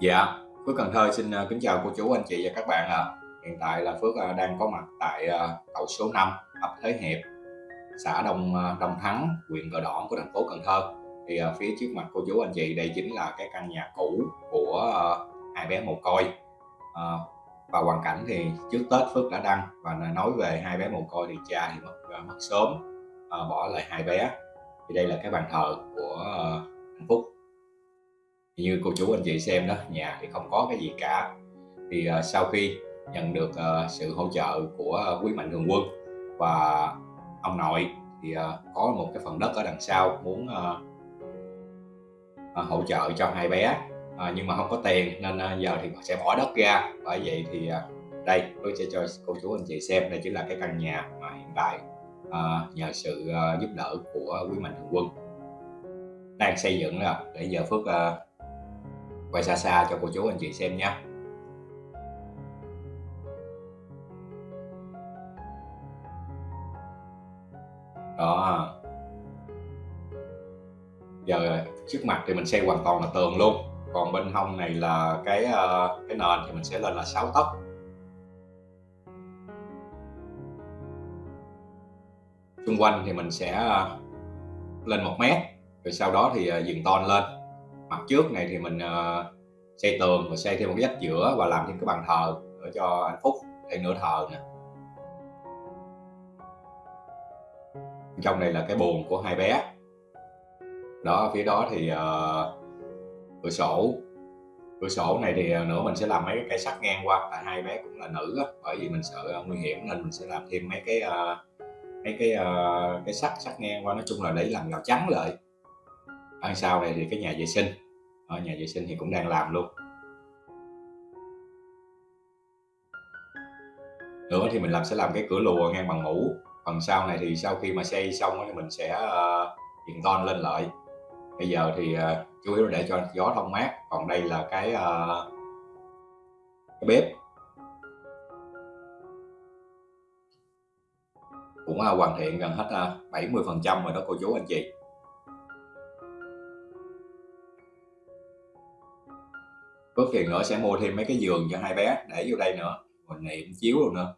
Dạ, Phước Cần Thơ xin, à, kính chào cô chú, anh chị và các bạn ạ. Hiện tại là Phước, à, đang có mặt tại, à, cầu số 5, ấp Thới Hiệp, xã Đông, Đông Thắng, huyện Cờ Đỏ của thành phố Cần Thơ. Thì, phía trước mặt cô chú, anh chị đây chính là cái căn nhà cũ của, hai bé mồ côi. À, và hoàn cảnh thì trước Tết Phước đã đăng và nói về hai bé mồ côi thì cha thì mất, mất sớm, à, bỏ lại hai bé. Thì đây là cái bàn thờ của, anh Phúc. Như cô chú anh chị xem đó, nhà thì không có cái gì cả. Thì, uh, sau khi nhận được, uh, sự hỗ trợ của quý mạnh thường quân và ông nội thì, uh, có một cái phần đất ở đằng sau muốn, uh, uh, hỗ trợ cho hai bé, uh, nhưng mà không có tiền nên, uh, giờ thì sẽ bỏ đất ra. Bởi vậy thì, uh, đây, tôi sẽ cho cô chú anh chị xem, đây chính là cái căn nhà mà hiện tại, uh, nhờ sự, uh, giúp đỡ của quý mạnh thường quân đang xây dựng là để giờ Phước, uh, quay xa xa cho cô chú anh chị xem nhé. Đó. Giờ trước mặt thì mình xây hoàn toàn là tường luôn, còn bên hông này là cái, ờ, cái nền thì mình sẽ lên là 6 tấc. Xung quanh thì mình sẽ, ờ, lên một mét, rồi sau đó thì, ờ, dừng ton tôn lên. Mặt trước này thì mình, uh, xây tường và xây thêm một cái vách giữa và làm thêm cái bàn thờ để cho anh Phúc để nửa thờ nè. Trong này là cái buồn của hai bé. Đó, phía đó thì, uh, cửa sổ. Cửa sổ này thì, ờ, nữa mình sẽ làm mấy cái cây sắt ngang qua, tại hai bé cũng là nữ á, bởi vì mình sợ nguy hiểm nên mình sẽ làm thêm mấy cái, uh, mấy cái, uh, cái sắt sắt ngang qua, nói chung là để làm rào chắn lại ở sau này thì cái nhà vệ sinh, ở nhà vệ sinh thì cũng đang làm luôn. Nữa thì mình làm sẽ làm cái cửa lùa ngang bằng mũ, phần sau này thì sau khi mà xây xong thì mình sẽ, ơ, viền tôn lên lại. Bây giờ thì, ờ, chủ yếu để cho gió thông mát, còn đây là cái, ờ, cái bếp. Cũng, ờ, hoàn thiện gần hết, ờ, a, 70% rồi đó cô chú anh chị. Phước thì nữa sẽ mua thêm mấy cái giường cho hai bé để vô đây nữa, mình niệm chiếu luôn nữa.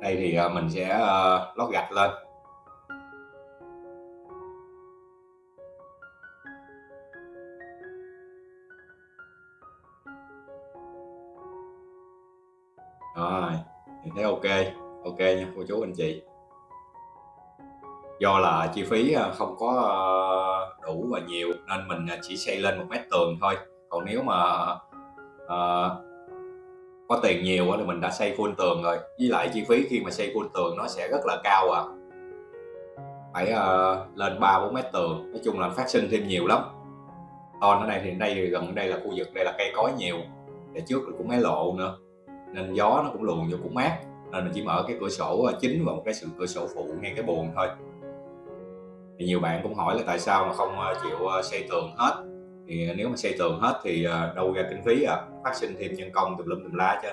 Đây thì, à, mình sẽ, à, lót gạch lên. Rồi, mình thấy ok ok nha cô chú anh chị. Do là chi phí, ờ, không có, ờ, đủ và nhiều nên mình, ờ, chỉ xây lên một mét tường thôi, còn nếu mà, ờ, có tiền nhiều thì mình đã xây full tường rồi, với lại chi phí khi mà xây full tường nó sẽ rất là cao à. Phải, ơ, lên 3-4 mét tường, nói chung là phát sinh thêm nhiều lắm. Còn ở đây thì đây gần đây là khu vực đây là cây cối nhiều, Để trước cũng mấy lộ nữa, nên gió nó cũng luồn vô cũng mát, nên mình chỉ mở cái cửa sổ, chính và một cái sự cửa sổ phụ ngay cái buồn thôi. Thì nhiều bạn cũng hỏi là tại sao mà không, ờ, chịu, ờ, xây tường hết, thì ờ, nếu mà xây tường hết thì, đâu ra kinh phí à, phát sinh thêm nhân công tùm lum tùm lá chứ.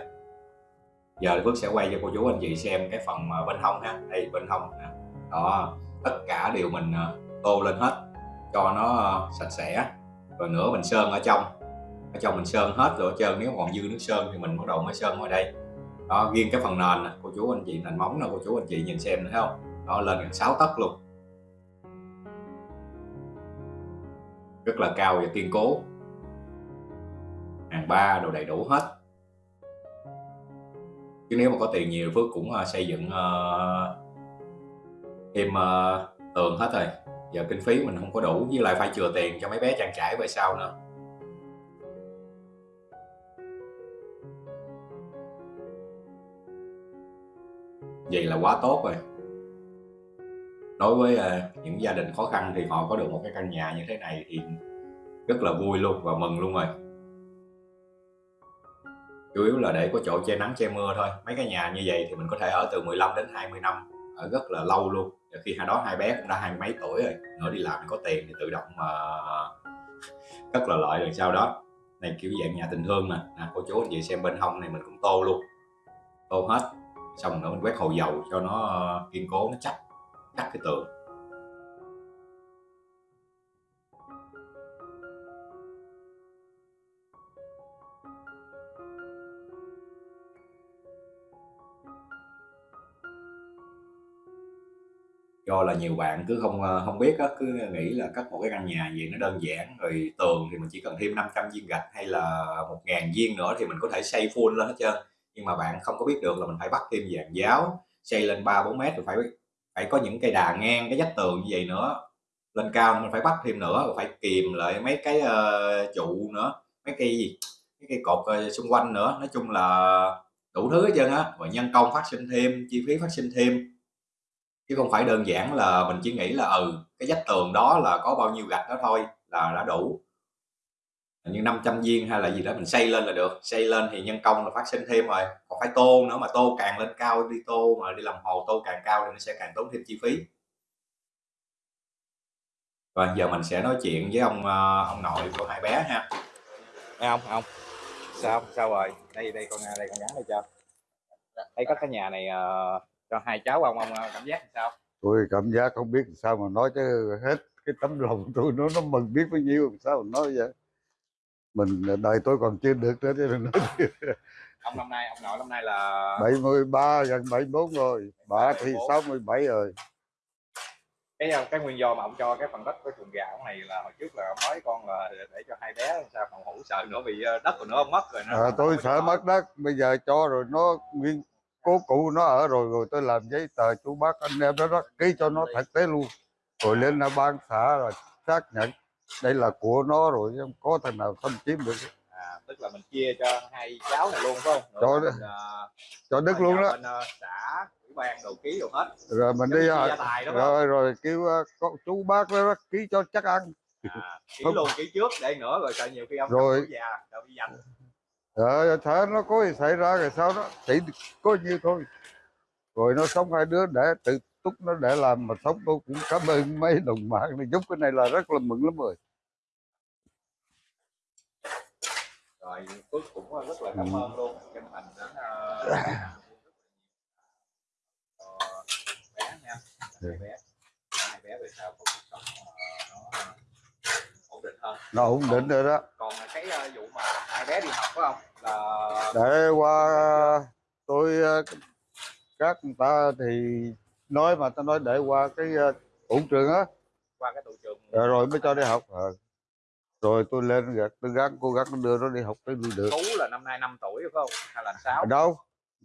Giờ thì Phước sẽ quay cho cô chú anh chị xem cái phần, bên hông ha, đây bên hông nè, đó, tất cả đều mình, tô lên hết cho nó, sạch sẽ, rồi nữa mình sơn ở trong, ở trong mình sơn hết rồi trơn, nếu còn dư nước sơn thì mình bắt đầu mới sơn ở đây. Đó, riêng cái phần nền nè, cô chú anh chị, nền móng nè, cô chú anh chị nhìn xem nữa thấy không Đó, lên gần 6 tấc luôn. Rất là cao và kiên cố. Hàng ba đồ đầy đủ hết. Chứ nếu mà có tiền nhiều Phước cũng, ờ, xây dựng, uh, thêm, uh, tường hết rồi, giờ kinh phí mình không có đủ, với lại phải chừa tiền cho mấy bé trang trải về sau nữa. Vậy là quá tốt rồi. Đối với, ờ, những gia đình khó khăn thì họ có được một cái căn nhà như thế này thì rất là vui luôn và mừng luôn rồi. Chủ yếu là để có chỗ che nắng che mưa thôi, mấy cái nhà như vậy thì mình có thể ở từ 15 đến 20 năm, ở rất là lâu luôn, và khi hai đó hai bé cũng đã hai mấy tuổi rồi, nữa đi làm có tiền thì tự động mà rất là lợi rồi sau đó. Này kiểu dạng nhà tình thương nè, nè à, cô chú anh chị xem bên hông này mình cũng tô luôn, tô hết, xong nữa mình quét hồ dầu cho nó, ờ, kiên cố, nó chắc, cắt cái tường do là nhiều bạn cứ không ờ, không biết á, cứ nghĩ là cắt một cái căn nhà gì nó đơn giản rồi tường thì mình chỉ cần thêm 500 viên gạch hay là một ngàn viên nữa thì mình có thể xây full lên hết trơn. Nhưng mà bạn không có biết được là mình phải bắt thêm dàn giáo xây lên 3 4 mét rồi phải phải có những cây đà ngang cái vách tường như vậy nữa. Lên cao mình phải bắt thêm nữa phải kìm lại mấy cái uh, trụ nữa mấy cây gì mấy cây cột uh, xung quanh nữa. Nói chung là đủ thứ hết trơn á. Và nhân công phát sinh thêm chi phí phát sinh thêm. Chứ không phải đơn giản là mình chỉ nghĩ là ừ cái vách tường đó là có bao nhiêu gạch đó thôi là đã đủ như 500 viên hay là gì đó mình xây lên là được. Xây lên thì nhân công là phát sinh thêm rồi. Còn phải tô nữa mà tô càng lên cao đi tô mà đi làm hồ tô càng cao thì nó sẽ càng tốn thêm chi phí. Và giờ mình sẽ nói chuyện với ông ờ, ông nội của hai bé ha. Thấy không không sao sao rồi? Đây đây con đây con gắn đây cho. Thấy có cái nhà này uh, cho hai cháu ông ông cảm giác sao? Tôi cảm giác không biết sao mà nói chứ hết cái tấm lòng tôi nó nó mừng biết bao nhiêu sao mà nói vậy mình đời tôi còn chưa được nữa chứ đừng nói ông năm nay ông nội năm nay là 73 gần 74 rồi. Bà thì 67 rồi. Cái ờ, cái nguyên do mà ông cho cái phần đất với chuồng gà này là hồi trước là ông nói con là để cho hai bé sao phòng hữu sợ nữa bị ờ, đất của nó ông mất rồi nó à, tôi sợ mất đất bây giờ cho rồi nó nguyên cố cụ nó ở rồi rồi tôi làm giấy tờ chú bác anh em đó, đó ký cho nó thực tế luôn. Rồi lên là ban xã rồi xác nhận đây là của nó rồi không có thằng nào xâm chiếm được. À, tức là mình chia cho hai cháu này luôn phải không? Nữa cho mình, uh, cho đức luôn đó. bên, uh, xã ủy ban đầu ký rồi hết. Rồi mình đi tài, rồi rồi kêu uh, chú bác đó ký cho chắc ăn. À, ký không. luôn ký trước đây nữa rồi sợ nhiều khi ông rồi. già đâu bị dành. Ờ thế nó có gì xảy ra rồi sao đó? Chỉ có nhiêu thôi. Rồi nó sống hai đứa để tự túc nó để làm mà sống tôi cũng cảm ơn mấy đồng bạn này giúp cái này là rất là mừng lắm rồi. Rồi Phước cũng rất là cảm ơn luôn chân thành đến uh, bé nha. Hai bé hai bé về sau có cuộc sống uh, nó ổn định hơn. Nó ổn định rồi đó. còn cái vụ mà hai bé đi học phải không? Là để qua tôi các người ta thì nói mà ta nói để qua cái tủ trường á. Qua cái tủ trường rồi, rồi mới cho đi học. À rồi tôi lên gạt tôi gắng cố gắng đưa nó đi học tới được tú là năm nay 5 tuổi phải không? Hay là sáu? Đâu?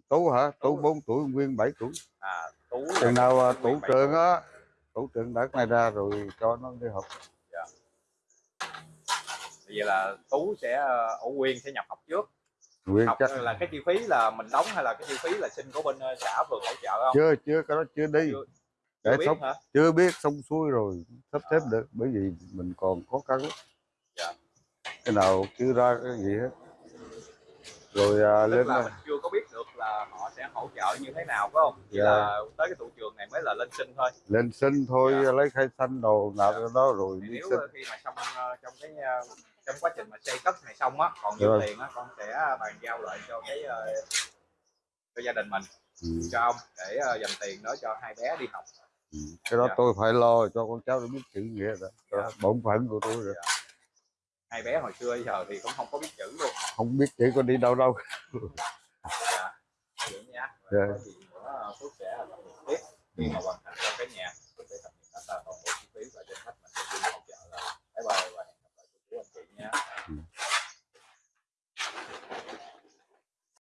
Tú hả? Tú bốn tuổi nguyên 7 tuổi. À tú chừng nào tủ trường á tủ trường đất này ra rồi cho nó đi học. Dạ. vậy là tú sẽ ở nguyên sẽ nhập học trước Nguyên học chắc là cái chi phí là mình đóng hay là cái chi phí là xin của bên à, xã phường hỗ trợ không chưa chưa cái đó chưa đi chưa, để chưa biết sống, hả? chưa biết xong xuôi rồi sắp xếp à. được bởi vì mình còn khó khăn dạ. cái nào chưa ra cái gì hết rồi à, lên là mình chưa có biết được là họ sẽ hỗ trợ như thế nào phải không chỉ dạ. là tới cái tụ trường này mới là lên sinh thôi lên sinh thôi dạ. lấy khai xanh đồ nào dạ. đó rồi thì đi nếu sinh. khi mà xong uh, trong cái uh, trong quá trình mà xây cất này xong á còn dư tiền á con sẽ bàn giao lại cho cái uh, cho gia đình mình ừ. cho ông để uh, dành tiền đó cho hai bé đi học ừ. cái đó dạ. tôi phải lo cho con cháu nó biết chữ nghĩa đó dạ. bổn phận của tôi rồi dạ hai bé hồi xưa giờ thì cũng không có biết chữ luôn không biết chữ con đi đâu đâu dạ vậy nha dạ. có gì nữa phước sẽ